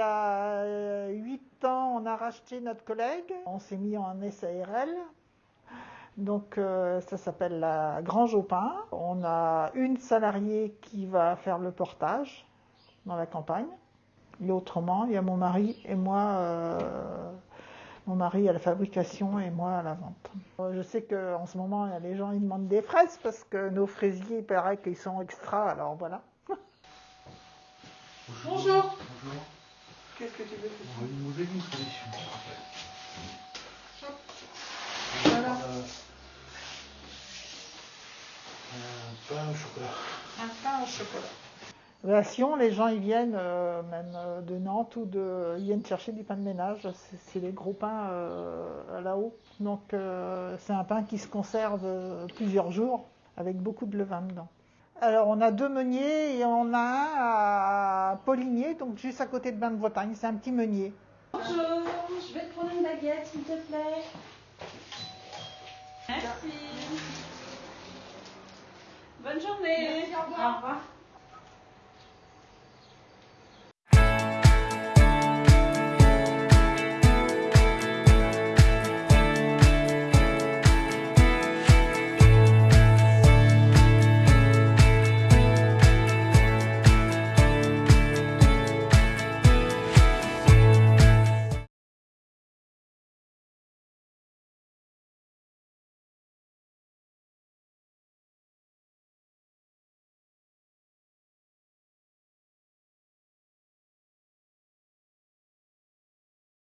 a 8 ans, on a racheté notre collègue. On s'est mis en SARL. Donc euh, ça s'appelle la Grange au pain. On a une salariée qui va faire le portage dans la campagne. Et autrement, il y a mon mari et moi, euh, mon mari à la fabrication et moi à la vente. Euh, Je sais qu'en ce moment, il y a les gens ils demandent des fraises parce que nos fraisiers, il paraît qu'ils sont extra, alors voilà. Bonjour. Bonjour. Qu'est-ce que tu veux On va donner une solution. Voilà. Euh, un pain au chocolat. Un pain au chocolat. À Sion, les gens ils viennent euh, même euh, de Nantes ou de, ils viennent chercher du pain de ménage. C'est les gros pains euh, là-haut. Donc euh, c'est un pain qui se conserve plusieurs jours avec beaucoup de levain dedans. Alors on a deux meuniers et on a un à Poligné, donc juste à côté de Bain de Bretagne. C'est un petit meunier. Bonjour, je vais te prendre une baguette s'il te plaît. Merci. Bonne journée. Merci, au revoir. Au revoir.